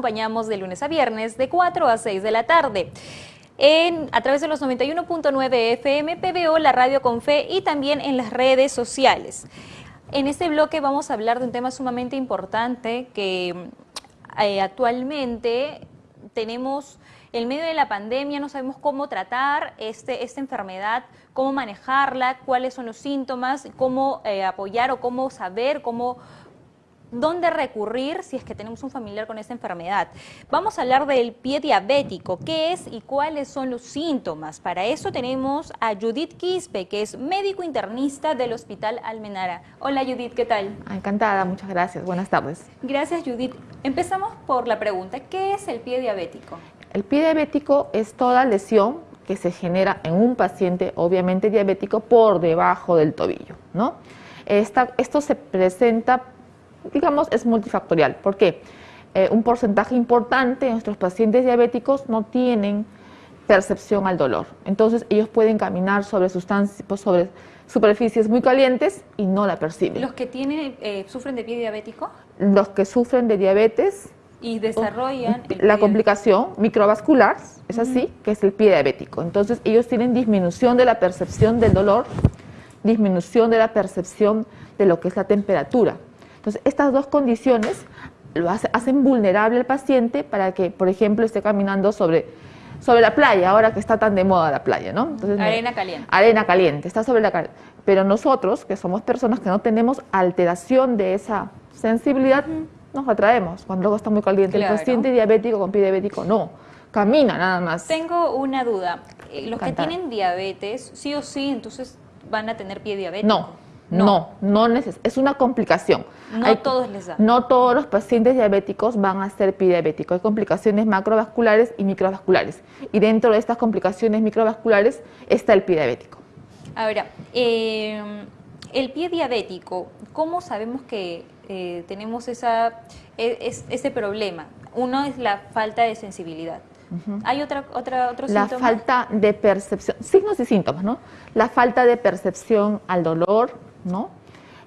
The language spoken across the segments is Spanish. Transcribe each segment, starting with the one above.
acompañamos de lunes a viernes de 4 a 6 de la tarde. En, a través de los 91.9 FM, PBO, la radio con fe y también en las redes sociales. En este bloque vamos a hablar de un tema sumamente importante que eh, actualmente tenemos en medio de la pandemia, no sabemos cómo tratar este, esta enfermedad, cómo manejarla, cuáles son los síntomas, cómo eh, apoyar o cómo saber, cómo dónde recurrir si es que tenemos un familiar con esta enfermedad. Vamos a hablar del pie diabético, qué es y cuáles son los síntomas. Para eso tenemos a Judith Quispe, que es médico internista del Hospital Almenara. Hola Judith, ¿qué tal? Encantada, muchas gracias. Buenas tardes. Gracias Judith. Empezamos por la pregunta, ¿qué es el pie diabético? El pie diabético es toda lesión que se genera en un paciente, obviamente diabético, por debajo del tobillo, ¿no? esto se presenta digamos, es multifactorial. ¿Por qué? Eh, un porcentaje importante de nuestros pacientes diabéticos no tienen percepción al dolor. Entonces ellos pueden caminar sobre sustancias, pues, sobre superficies muy calientes y no la perciben. ¿Los que tienen, eh, sufren de pie diabético? Los que sufren de diabetes. Y desarrollan... la complicación microvascular, es así, que es el pie diabético. Entonces ellos tienen disminución de la percepción del dolor, disminución de la percepción de lo que es la temperatura. Entonces, estas dos condiciones lo hacen vulnerable al paciente para que, por ejemplo, esté caminando sobre, sobre la playa, ahora que está tan de moda la playa, ¿no? arena caliente. Arena caliente, está sobre la Pero nosotros, que somos personas que no tenemos alteración de esa sensibilidad, nos atraemos cuando luego está muy caliente. El paciente diabético con pie diabético no, camina nada más. Tengo una duda. Eh, los que tienen diabetes, sí o sí, entonces van a tener pie diabético. No. No, no, es una complicación. No todos les da. No todos los pacientes diabéticos van a ser diabéticos. Hay complicaciones macrovasculares y microvasculares. Y dentro de estas complicaciones microvasculares está el pie diabético. Ahora, eh, el pie diabético, ¿cómo sabemos que eh, tenemos esa, e, ese problema? Uno es la falta de sensibilidad. ¿Hay otra, otra, otro La falta de percepción, signos y síntomas, ¿no? La falta de percepción al dolor, ¿no?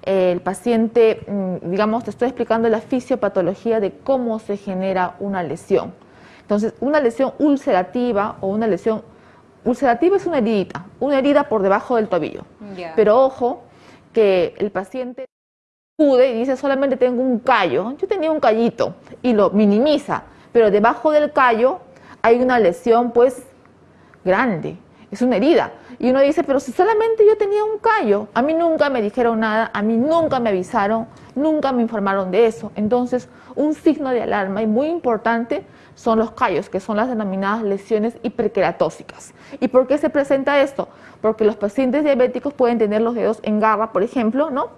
El paciente, mm, digamos, te estoy explicando la fisiopatología de cómo se genera una lesión. Entonces, una lesión ulcerativa o una lesión ulcerativa es una herida, una herida por debajo del tobillo. Pero ojo que el paciente pude y dice solamente tengo un callo, yo tenía un callito y lo minimiza, pero debajo del callo hay una lesión pues grande es una herida. Y uno dice, pero si solamente yo tenía un callo, a mí nunca me dijeron nada, a mí nunca me avisaron, nunca me informaron de eso. Entonces, un signo de alarma y muy importante son los callos, que son las denominadas lesiones hiperqueratósicas. ¿Y por qué se presenta esto? Porque los pacientes diabéticos pueden tener los dedos en garra, por ejemplo, ¿no?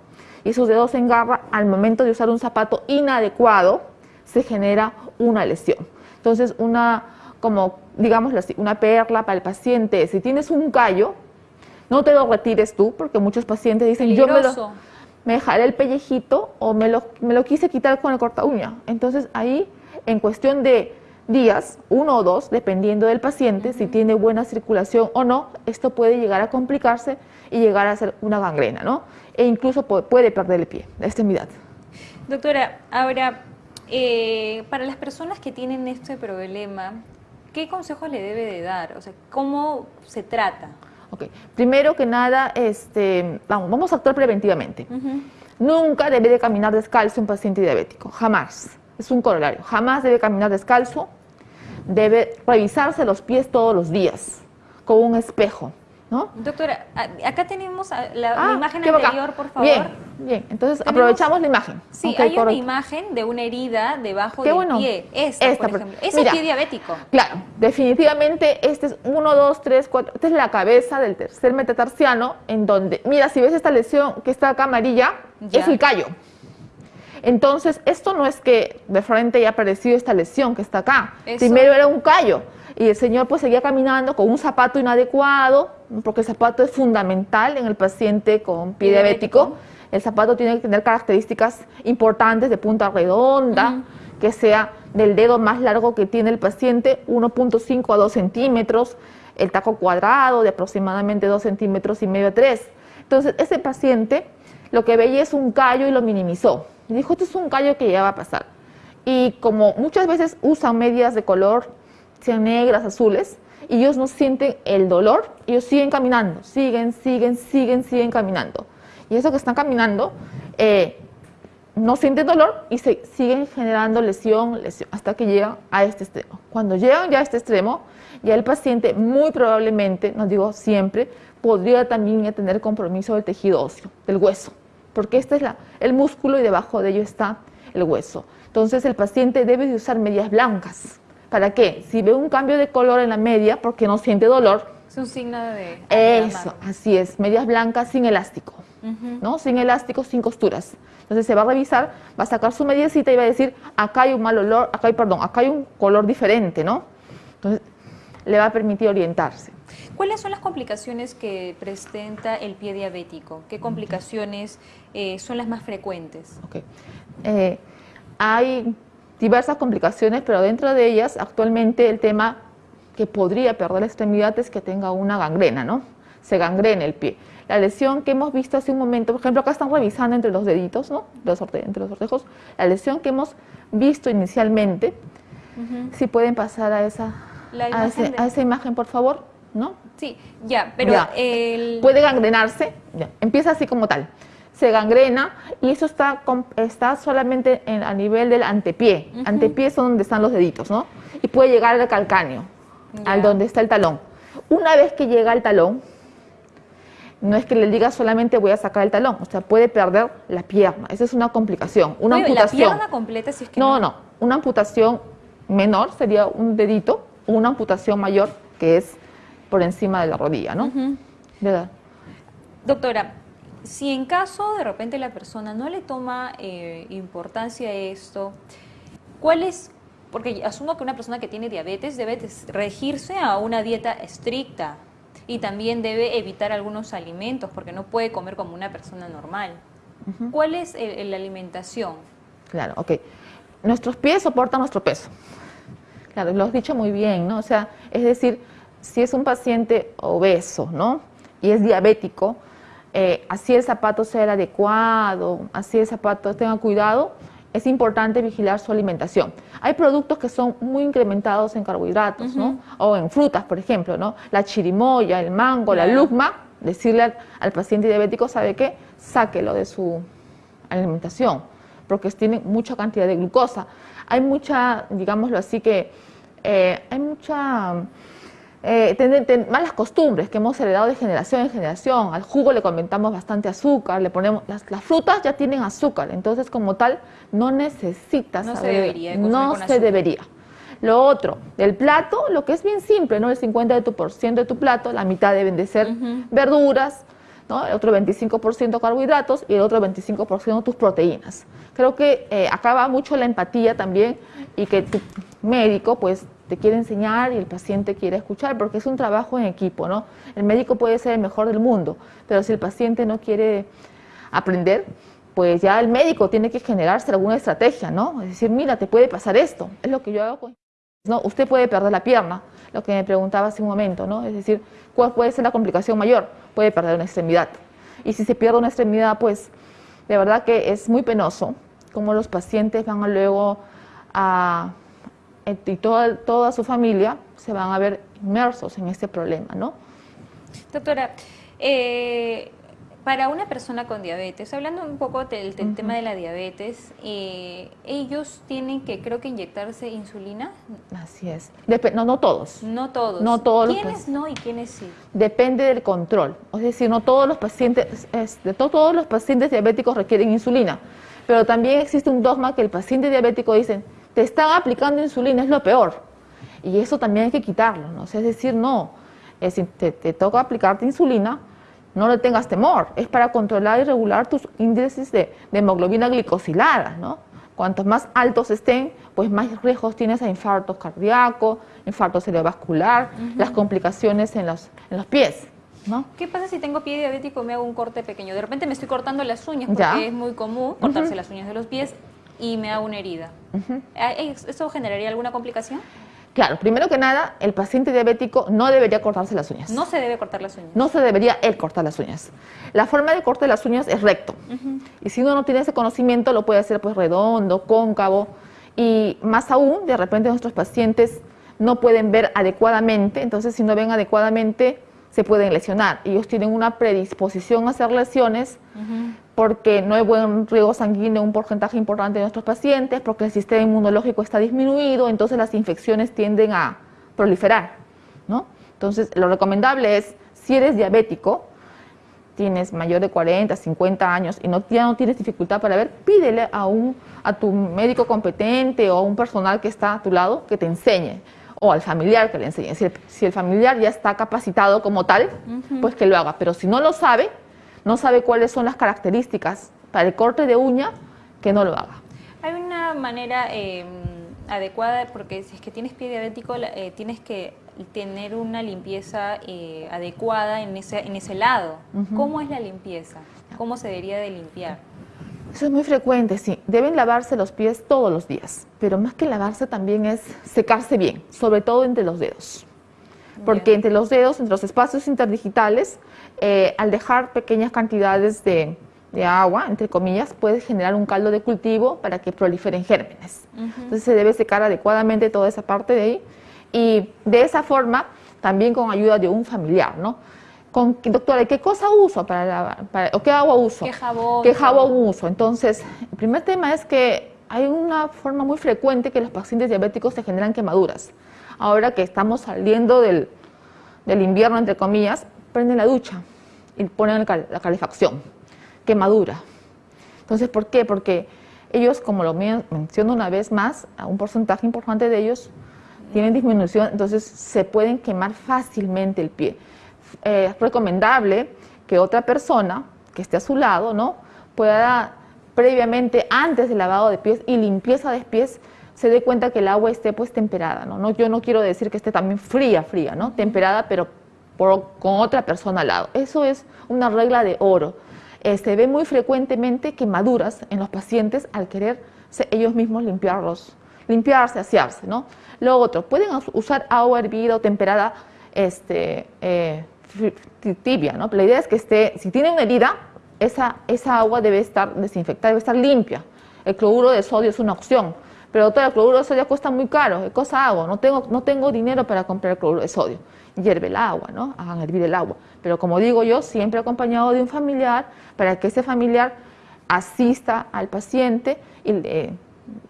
Y sus dedos en garra, al momento de usar un zapato inadecuado, se genera una lesión. Entonces, una como, digamos, una perla para el paciente. Si tienes un callo, no te lo retires tú, porque muchos pacientes dicen, yo me, lo, me dejaré el pellejito o me lo, me lo quise quitar con el corta uña. Entonces ahí, en cuestión de días, uno o dos, dependiendo del paciente, si tiene buena circulación o no, esto puede llegar a complicarse y llegar a ser una gangrena, ¿no? E incluso puede perder el pie, la extremidad. Doctora, ahora, eh, para las personas que tienen este problema, ¿qué consejos le debe de dar? O sea, ¿cómo se trata? Ok, primero que nada, este, vamos, vamos a actuar preventivamente. Nunca debe de caminar descalzo un paciente diabético, jamás. Es un corolario, jamás debe caminar descalzo, debe revisarse los pies todos los días con un espejo. Doctora, acá tenemos la, ah, imagen anterior, por favor. Bien, bien. Entonces aprovechamos la imagen. Sí, hay una imagen de una herida debajo del pie. Esta, por ejemplo. Es el pie diabético. Claro, definitivamente este es 1, 2, 3, 4. Esta es la cabeza del tercer metatarsiano, en donde, mira, si ves esta lesión que está acá amarilla, es el callo. Entonces, esto no es que de frente haya aparecido esta lesión que está acá. Primero era un callo y el señor pues seguía caminando con un zapato inadecuado, porque el zapato es fundamental en el paciente con pie diabético. El zapato tiene que tener características importantes de punta redonda, que sea del dedo más largo que tiene el paciente, 1.5 a 2 centímetros, el taco cuadrado de aproximadamente 2 centímetros y medio a 3. Entonces, ese paciente lo que veía es un callo y lo minimizó. Y dijo, esto es un callo que ya va a pasar. y como muchas veces usan medias de color, negras, azules, y ellos no sienten el dolor, ellos siguen caminando, siguen, siguen, siguen, siguen caminando. Y eso que están caminando, eh, no sienten dolor y se siguen generando lesión, lesión, hasta que llegan a este extremo. Cuando llegan ya a este extremo, ya el paciente muy probablemente, no digo siempre, podría también tener compromiso del tejido óseo, del hueso, porque este es la, el músculo y debajo de ello está el hueso. Entonces el paciente debe de usar medias blancas. ¿Para qué? Si ve un cambio de color en la media porque no siente dolor. Es un signo de... Eso, así es, medias blancas sin elástico, ¿no? Sin elástico, sin costuras. Entonces se va a revisar, va a sacar su mediecita y va a decir, acá hay un mal olor, acá hay, perdón, acá hay un color diferente, ¿no? Entonces le va a permitir orientarse. ¿Cuáles son las complicaciones que presenta el pie diabético? ¿Qué complicaciones eh, son las más frecuentes? Okay. Eh, hay diversas complicaciones, pero dentro de ellas actualmente el tema que podría perder la extremidad es que tenga una gangrena, ¿no? Se gangrena el pie. La lesión que hemos visto hace un momento, por ejemplo, acá están revisando entre los deditos, ¿no? Los entre los ortejos, la lesión que hemos visto inicialmente, si pueden pasar a esa, a, esa imagen, por favor, ¿no? Sí, ya, pero puede gangrenarse, empieza así como tal se gangrena y eso está, está solamente en, a nivel del antepié. Antepié son donde están los deditos, ¿no? Y puede llegar al calcáneo, al donde está el talón. Una vez que llega al talón, no es que le diga solamente voy a sacar el talón, o sea, puede perder la pierna. Esa es una complicación, una amputación. ¿La pierna completa si es que no, no, una amputación menor sería un dedito, una amputación mayor que es por encima de la rodilla, ¿no? Doctora, si en caso de repente la persona no le toma eh, importancia a esto, ¿cuál es? Porque asumo que una persona que tiene diabetes debe regirse a una dieta estricta y también debe evitar algunos alimentos porque no puede comer como una persona normal. ¿Cuál es la alimentación? Claro, ok. Nuestros pies soportan nuestro peso. Claro, lo has dicho muy bien, ¿no? O sea, es decir, si es un paciente obeso, ¿no? Y es diabético, eh, así el zapato sea el adecuado, así el zapato tenga cuidado, es importante vigilar su alimentación. Hay productos que son muy incrementados en carbohidratos, ¿no? O en frutas, por ejemplo, ¿no? La chirimoya, el mango, la luzma, decirle al, paciente diabético, ¿sabe qué? Sáquelo de su alimentación, porque tienen mucha cantidad de glucosa. Hay mucha, digámoslo así, que eh, hay mucha eh, malas costumbres que hemos heredado de generación en generación. Al jugo le comentamos bastante azúcar, le ponemos las, frutas ya tienen azúcar, entonces como tal no necesitas no se debería no se debería. Lo otro, del plato, lo que es bien simple, ¿no? El 50% de tu, por ciento de tu plato, la mitad deben de ser verduras, ¿no? El otro 25% carbohidratos y el otro 25% tus proteínas. Creo que eh, acaba mucho la empatía también y que tu médico pues te quiere enseñar y el paciente quiere escuchar, porque es un trabajo en equipo, ¿no? El médico puede ser el mejor del mundo, pero si el paciente no quiere aprender, pues ya el médico tiene que generarse alguna estrategia, ¿no? Es decir, mira, te puede pasar esto, es lo que yo hago con... ¿no? Usted puede perder la pierna, lo que me preguntaba hace un momento, ¿no? Es decir, ¿cuál puede ser la complicación mayor? Puede perder una extremidad. Y si se pierde una extremidad, pues de verdad que es muy penoso como los pacientes van luego a y toda, toda su familia se van a ver inmersos en este problema, ¿no? Doctora, eh, para una persona con diabetes, hablando un poco del, tema de la diabetes, eh, ellos tienen que, creo que, inyectarse insulina. Así es. no, no todos. No todos. No todos. ¿Quiénes no y quiénes sí? Depende del control. Es decir, no todos los pacientes, de todos los pacientes diabéticos requieren insulina. Pero también existe un dogma que el paciente diabético dice, te están aplicando insulina, es lo peor. Y eso también hay que quitarlo, ¿no? es decir, no, es te, te, toca aplicarte insulina, no le tengas temor, es para controlar y regular tus índices de, hemoglobina glicosilada, ¿no? Cuantos más altos estén, pues más riesgos tienes a infarto cardíaco, infarto cerebrovascular, las complicaciones en los, en los pies. ¿No? ¿Qué pasa si tengo pie diabético y me hago un corte pequeño? De repente me estoy cortando las uñas porque es muy común cortarse las uñas de los pies y me hago una herida. Ah, ¿Eso generaría alguna complicación? Claro, primero que nada, el paciente diabético no debería cortarse las uñas. No se debe cortar las uñas. No se debería él cortar las uñas. La forma de corte de las uñas es recto. Y si uno no tiene ese conocimiento, lo puede hacer pues redondo, cóncavo. Y más aún, de repente nuestros pacientes no pueden ver adecuadamente, entonces si no ven adecuadamente se pueden lesionar. Ellos tienen una predisposición a hacer lesiones porque no hay buen riego sanguíneo, un porcentaje importante de nuestros pacientes, porque el sistema inmunológico está disminuido, entonces las infecciones tienden a proliferar. ¿no? Entonces, lo recomendable es, si eres diabético, tienes mayor de 40, 50 años y no, ya no tienes dificultad para ver, pídele a, un, a tu médico competente o a un personal que está a tu lado que te enseñe o al familiar que le enseñe. Si el, familiar ya está capacitado como tal, pues que lo haga. Pero si no lo sabe, no sabe cuáles son las características para el corte de uña, que no lo haga. Hay una manera em, adecuada, porque si es que tienes pie diabético, eh, tienes que tener una limpieza eh, adecuada en ese, en ese lado. ¿Cómo es la limpieza? ¿Cómo se debería de limpiar? Eso es muy frecuente, sí. Deben lavarse los pies todos los días, pero más que lavarse también es secarse bien, sobre todo entre los dedos. Porque entre los dedos, entre los espacios interdigitales, eh, al dejar pequeñas cantidades de, agua, entre comillas, puede generar un caldo de cultivo para que proliferen gérmenes. Entonces se debe secar adecuadamente toda esa parte de ahí y de esa forma también con ayuda de un familiar, ¿no? Con, doctora, ¿qué cosa uso para lavar? ¿O qué agua uso? ¿Qué jabón? ¿Qué jabón uso? Entonces, el primer tema es que hay una forma muy frecuente que los pacientes diabéticos se generan quemaduras. Ahora que estamos saliendo del, del invierno, entre comillas, prenden la ducha y ponen la calefacción. Quemadura. Entonces, ¿por qué? Porque ellos, como lo menciono una vez más, un porcentaje importante de ellos tienen disminución, entonces se pueden quemar fácilmente el pie. Eh, es recomendable que otra persona que esté a su lado, ¿no? Pueda previamente, antes del lavado de pies y limpieza de pies, se dé cuenta que el agua esté pues temperada, ¿no? Yo no quiero decir que esté también fría, fría, ¿no? Temperada, pero con otra persona al lado. Eso es una regla de oro. Eh, se ve muy frecuentemente quemaduras en los pacientes al querer ellos mismos limpiarlos, limpiarse, asearse, ¿no? Lo otro, pueden usar agua hervida o temperada este, eh, tibia, ¿no? la idea es que esté, si tiene una herida, esa, esa agua debe estar desinfectada, debe estar limpia. El cloruro de sodio es una opción, pero el cloruro de sodio cuesta muy caro. ¿Qué cosa hago? No tengo, no tengo dinero para comprar el cloruro de sodio. Hierve el agua, ¿no? Hagan hervir el agua. Pero como digo yo, siempre acompañado de un familiar para que ese familiar asista al paciente y eh,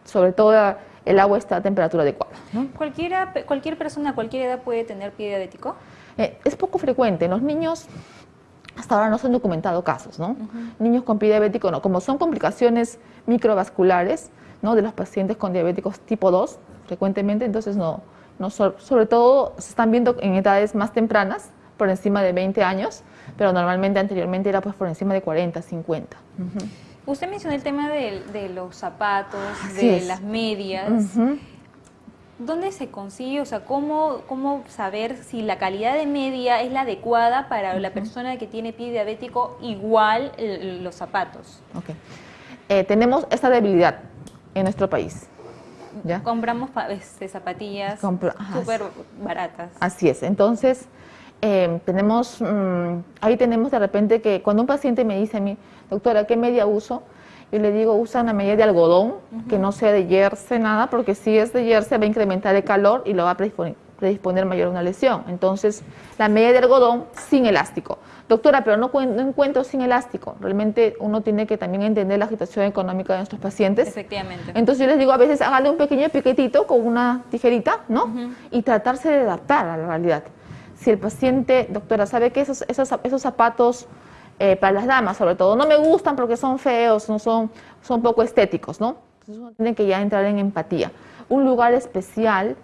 sobre todo el agua está a temperatura adecuada. ¿Cualquiera, ¿Cualquier persona cualquier edad puede tener pie diabético? Eh, es poco frecuente. En los niños hasta ahora no se han documentado casos, ¿no? Niños con pie diabético no. Como son complicaciones microvasculares, ¿no? De los pacientes con diabéticos tipo 2, frecuentemente, entonces no, no sobre todo se están viendo en edades más tempranas, por encima de 20 años, pero normalmente anteriormente era pues por encima de 40, 50. Usted mencionó el tema de, los zapatos, de las medias. ¿Dónde se consigue? O sea, ¿cómo, ¿cómo saber si la calidad de media es la adecuada para la persona que tiene pie diabético igual los zapatos? Okay. Eh, tenemos esta debilidad en nuestro país. ¿ya? Compramos este, zapatillas súper baratas. Así es. Entonces, eh, tenemos, mm, ahí tenemos de repente que cuando un paciente me dice a mí, doctora, ¿qué media uso? Yo le digo, usa una media de algodón, que no sea de jersey, nada, porque si es de jersey va a incrementar el calor y lo va a predisponer, mayor a una lesión. Entonces, la media de algodón sin elástico. Doctora, pero no, encuentro sin elástico. Realmente uno tiene que también entender la situación económica de nuestros pacientes. Efectivamente. Entonces yo les digo a veces, hágale un pequeño piquetito con una tijerita, ¿no? Y tratarse de adaptar a la realidad si el paciente, doctora, sabe que esos, esos, esos zapatos eh, para las damas sobre todo no me gustan porque son feos, no son, son poco estéticos, ¿no? Entonces uno tiene que ya entrar en empatía. Un lugar especial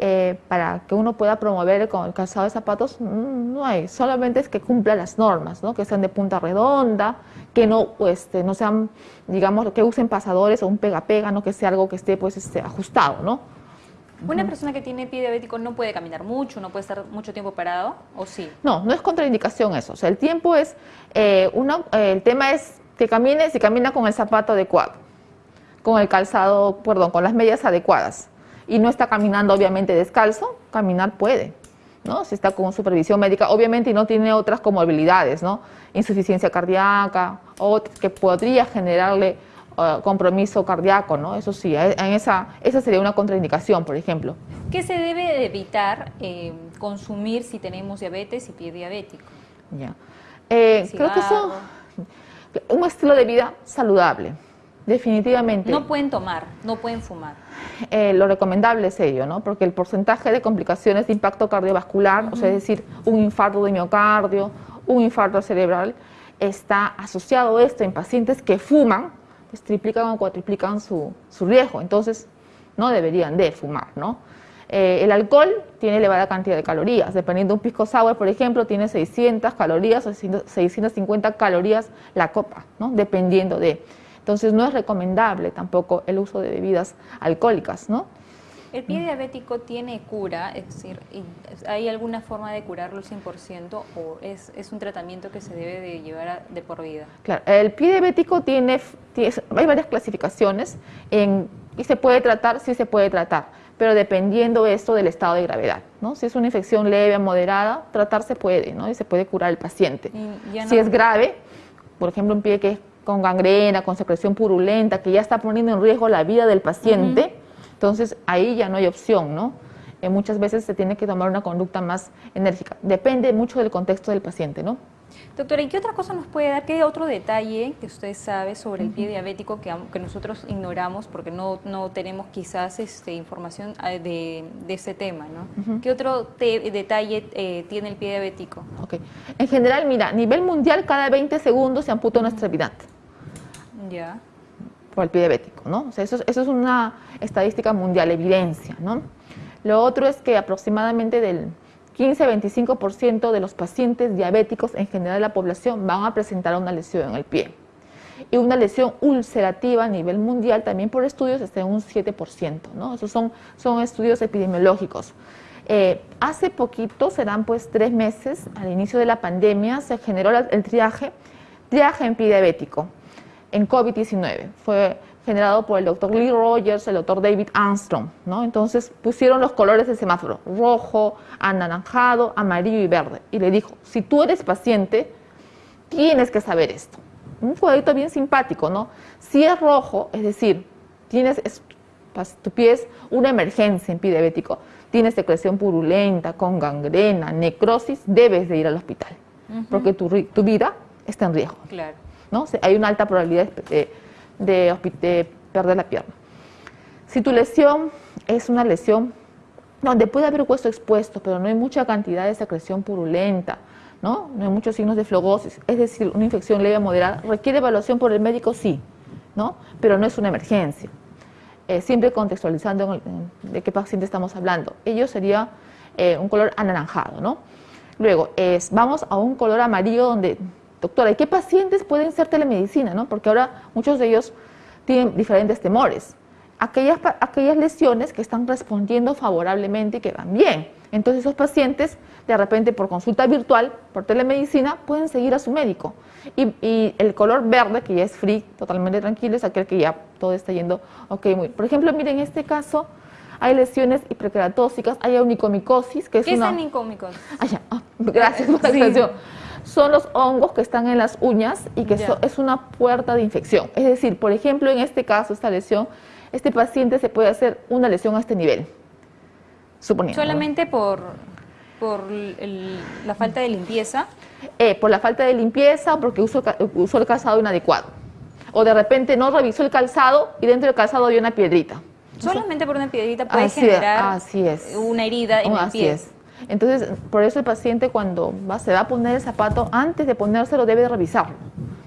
eh, para que uno pueda promover con el calzado de zapatos mm, no hay, solamente es que cumpla las normas, ¿no? que sean de punta redonda, que no, este, no sean, digamos, que usen pasadores o un pega-pega, ¿no? que sea algo que esté pues, este, ajustado, ¿no? ¿Una persona que tiene pie diabético no puede caminar mucho, no puede estar mucho tiempo parado o sí? No, no es contraindicación eso. O sea, el tiempo es, eh, eh, el tema es que camine si camina con el zapato adecuado, con el calzado, perdón, con las medias adecuadas y no está caminando obviamente descalzo, caminar puede. ¿no? Si está con supervisión médica, obviamente y no tiene otras comorbilidades, ¿no? Insuficiencia cardíaca, o que podría generarle compromiso cardíaco, ¿no? Eso sí, en esa, esa sería una contraindicación, por ejemplo. ¿Qué se debe evitar eh, consumir si tenemos diabetes y pie diabético? Ya. Eh, creo que eso un estilo de vida saludable, definitivamente. No pueden tomar, no pueden fumar. Eh, lo recomendable es ello, ¿no? Porque el porcentaje de complicaciones de impacto cardiovascular, o sea, es decir, un infarto de miocardio, un infarto cerebral, está asociado esto en pacientes que fuman, pues triplican o cuatriplican su, su riesgo. Entonces, no deberían de fumar, ¿no? Eh, el alcohol tiene elevada cantidad de calorías. Dependiendo de un pisco sour, por ejemplo, tiene 600 calorías o 650 calorías la copa, ¿no? Dependiendo de. Entonces no es recomendable tampoco el uso de bebidas alcohólicas, ¿no? ¿El pie diabético tiene cura? Es decir, ¿hay alguna forma de curarlo al 100% o es, es, un tratamiento que se debe de llevar de por vida? Claro, el pie diabético tiene, tiene hay varias clasificaciones en, y se puede tratar, sí se puede tratar pero dependiendo esto del estado de gravedad. ¿no? Si es una infección leve o moderada, tratar se puede, ¿no? y se puede curar el paciente. Si es grave, por ejemplo, un pie que es con gangrena, con secreción purulenta, que ya está poniendo en riesgo la vida del paciente, entonces ahí ya no hay opción, ¿no? Eh, muchas veces se tiene que tomar una conducta más enérgica. Depende mucho del contexto del paciente, ¿no? Doctora, ¿y qué otra cosa nos puede dar? ¿Qué otro detalle que usted sabe sobre el pie diabético que, que nosotros ignoramos porque no, no tenemos quizás este, información ah, de, de ese tema? ¿no? ¿Qué otro detalle eh, tiene el pie diabético? Okay. En general, mira, a nivel mundial cada 20 segundos se amputa una extremidad. Ya. Por el pie diabético, ¿no? O sea, eso, eso es una estadística mundial, evidencia, ¿no? Lo otro es que aproximadamente del 15-25% de los pacientes diabéticos en general de la población van a presentar una lesión en el pie. Y una lesión ulcerativa a nivel mundial también por estudios está en un 7%. ¿no? Esos son, son estudios epidemiológicos. Eh, hace poquito, serán pues tres meses, al inicio de la pandemia, se generó el triaje, triaje en pie diabético en COVID-19. Fue generado por el doctor Lee Rogers, el doctor David Armstrong, ¿no? Entonces pusieron los colores del semáforo, rojo, anaranjado, amarillo y verde. Y le dijo, si tú eres paciente, tienes que saber esto. Un cuadrito bien simpático, ¿no? Si es rojo, es decir, tienes, tu pie es una emergencia en pie diabético, tienes secreción purulenta, con gangrena, necrosis, debes de ir al hospital, porque tu, tu, vida está en riesgo. Claro. ¿No? hay una alta probabilidad de de, perder la pierna. Si tu lesión es una lesión donde puede haber hueso expuesto, pero no hay mucha cantidad de secreción purulenta, ¿no? no hay muchos signos de flogosis, es decir, una infección leve o moderada, requiere evaluación por el médico, sí, ¿no? pero no es una emergencia. Eh, siempre contextualizando de qué paciente estamos hablando. Ello sería eh, un color anaranjado. ¿no? Luego, es, vamos a un color amarillo donde doctora, ¿y qué pacientes pueden ser telemedicina? ¿no? Porque ahora muchos de ellos tienen diferentes temores. Aquellas, aquellas lesiones que están respondiendo favorablemente y que van bien. Entonces esos pacientes, de repente por consulta virtual, por telemedicina, pueden seguir a su médico. Y, el color verde, que ya es free, totalmente tranquilo, es aquel que ya todo está yendo ok, muy Por ejemplo, miren, en este caso hay lesiones hiperkeratóxicas, hay onicomicosis, que es ¿Qué una... es onicomicosis? Ah, gracias por la son los hongos que están en las uñas y que es una puerta de infección. Es decir, por ejemplo, en este caso, esta lesión, este paciente se puede hacer una lesión a este nivel, suponiendo. ¿Solamente por, por la falta de limpieza? Eh, por la falta de limpieza o porque usó, usó el calzado inadecuado. O de repente no revisó el calzado y dentro del calzado había una piedrita. Solamente por una piedrita puede generar una herida en el así Es. Entonces, por eso el paciente cuando va, se va a poner el zapato, antes de ponérselo debe revisarlo.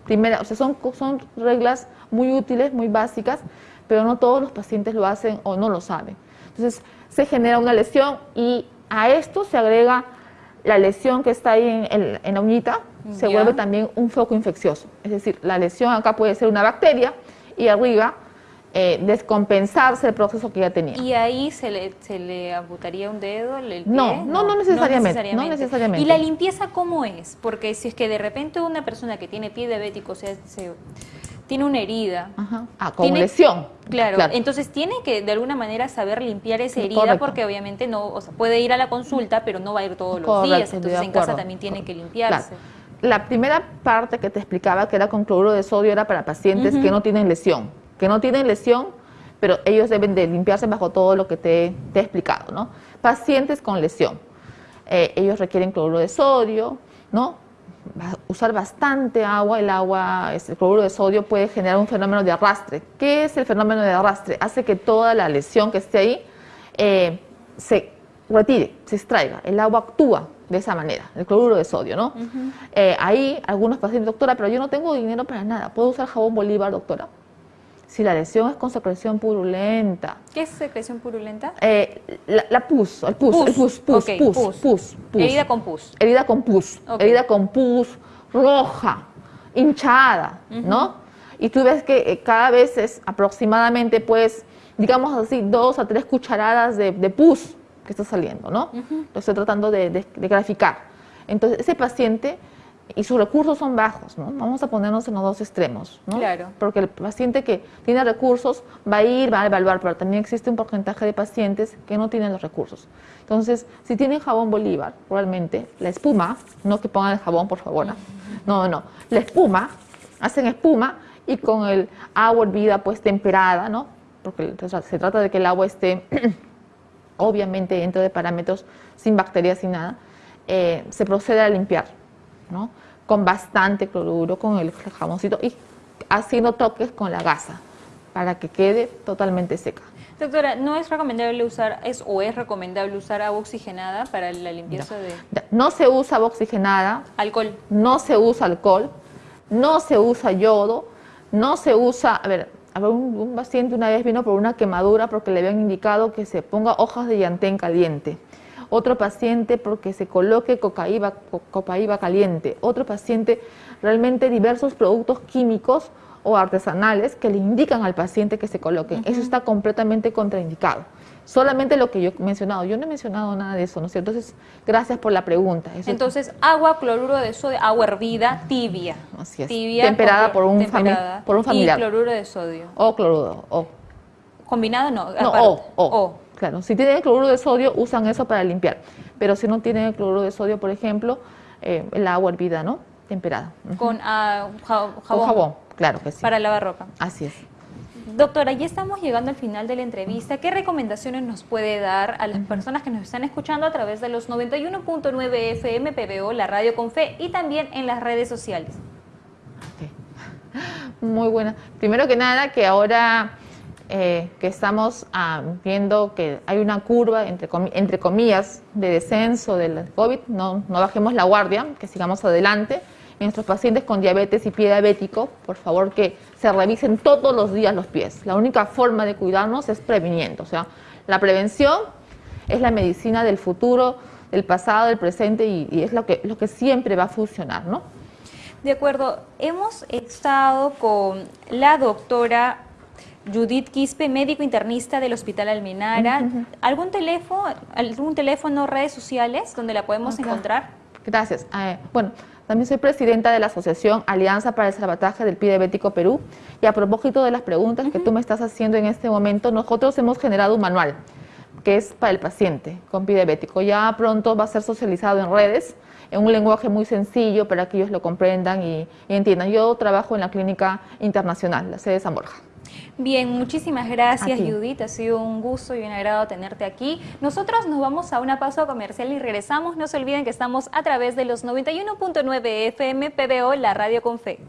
Primera, o sea, son, son reglas muy útiles, muy básicas, pero no todos los pacientes lo hacen o no lo saben. Entonces, se genera una lesión y a esto se agrega la lesión que está ahí en, la uñita, se vuelve también un foco infeccioso. Es decir, la lesión acá puede ser una bacteria y arriba eh, descompensarse el proceso que ya tenía. ¿Y ahí se le, se le amputaría un dedo? El pie? No, no, no, necesariamente, no, necesariamente, ¿Y la limpieza cómo es? Porque si es que de repente una persona que tiene pie diabético, o sea, se, tiene una herida. Ah, con lesión. Claro, entonces tiene que de alguna manera saber limpiar esa herida porque obviamente no, o sea, puede ir a la consulta, pero no va a ir todos los días, entonces en casa también tiene que limpiarse la primera parte que te explicaba, que era con cloruro de sodio, era para pacientes que no tienen lesión. Que no tienen lesión, pero ellos deben de limpiarse bajo todo lo que te, he explicado, ¿no? Pacientes con lesión. Eh, ellos requieren cloruro de sodio, ¿no? usar bastante agua, el agua, el cloruro de sodio puede generar un fenómeno de arrastre. ¿Qué es el fenómeno de arrastre? Hace que toda la lesión que esté ahí eh, se retire, se extraiga. El agua actúa de esa manera, el cloruro de sodio, ¿no? Eh, ahí algunos pacientes, doctora, pero yo no tengo dinero para nada, ¿puedo usar jabón Bolívar, doctora? Si la lesión es con secreción purulenta. ¿Qué es secreción purulenta? Eh, la, pus, el pus, el pus, pus, pus, pus, Herida con pus. Herida con pus, herida con pus, roja, hinchada, ¿no? Y tú ves que eh, cada vez es aproximadamente, pues, digamos así, dos a tres cucharadas de, pus que está saliendo, ¿no? Lo estoy tratando de graficar. Entonces, ese paciente y sus recursos son bajos, ¿no? Vamos a ponernos en los dos extremos, ¿no? Claro. Porque el paciente que tiene recursos va a ir, va a evaluar, pero también existe un porcentaje de pacientes que no tienen los recursos. Entonces, si tienen jabón Bolívar, probablemente la espuma, no que pongan el jabón, por favor, no, no, la espuma, hacen espuma y con el agua hervida, pues temperada, ¿no? Porque se trata de que el agua esté, obviamente, dentro de parámetros sin bacterias, sin nada, eh, se procede a limpiar ¿no? Con bastante cloruro, con el jamoncito y haciendo toques con la gasa para que quede totalmente seca. Doctora, ¿no es recomendable usar, es o es recomendable usar agua oxigenada para la limpieza de...? No se usa agua oxigenada. ¿Alcohol? No se usa alcohol, no se usa yodo, no se usa... A ver, un, un paciente una vez vino por una quemadura porque le habían indicado que se ponga hojas de llantén caliente otro paciente porque se coloque cocaíba, copaíba caliente, otro paciente realmente diversos productos químicos o artesanales que le indican al paciente que se coloque. Eso está completamente contraindicado. Solamente lo que yo he mencionado. Yo no he mencionado nada de eso, ¿no es cierto? Entonces, gracias por la pregunta. Entonces, agua, cloruro de sodio, agua hervida, tibia. Así es. Tibia, temperada por un, por un familiar. Y cloruro de sodio. O cloruro, o. Combinado no. No, o, o. Claro, si tienen cloruro de sodio, usan eso para limpiar. Pero si no tienen cloruro de sodio, por ejemplo, eh, el agua hervida, ¿no? Temperada. Con ah, jabón. Con jabón, claro que sí. Para lavar ropa. Así es. Doctora, ya estamos llegando al final de la entrevista. ¿Qué recomendaciones nos puede dar a las personas que nos están escuchando a través de los 91.9 FM PBO, la radio con fe y también en las redes sociales? Muy buena. Primero que nada, que ahora eh, que estamos ah, viendo que hay una curva, entre, entre comillas, de descenso del COVID, no, no bajemos la guardia, que sigamos adelante. nuestros pacientes con diabetes y pie diabético, por favor que se revisen todos los días los pies. La única forma de cuidarnos es previniendo, o sea, la prevención es la medicina del futuro, del pasado, del presente y, y es lo que, lo que siempre va a funcionar, ¿no? De acuerdo, hemos estado con la doctora Judith Quispe, médico internista del Hospital Almenara. ¿Algún teléfono, algún teléfono, redes sociales donde la podemos encontrar? Gracias. Eh, bueno, también soy presidenta de la Asociación Alianza para el Salvataje del Pie Diabético Perú. Y a propósito de las preguntas que tú me estás haciendo en este momento, nosotros hemos generado un manual que es para el paciente con pie diabético. Ya pronto va a ser socializado en redes, en un lenguaje muy sencillo para que ellos lo comprendan y, y entiendan. Yo trabajo en la Clínica Internacional, la sede de San Borja. Bien, muchísimas gracias Judith, ha sido un gusto y un agrado tenerte aquí. Nosotros nos vamos a una pausa comercial y regresamos. No se olviden que estamos a través de los 91.9 FM PBO, la radio con fe.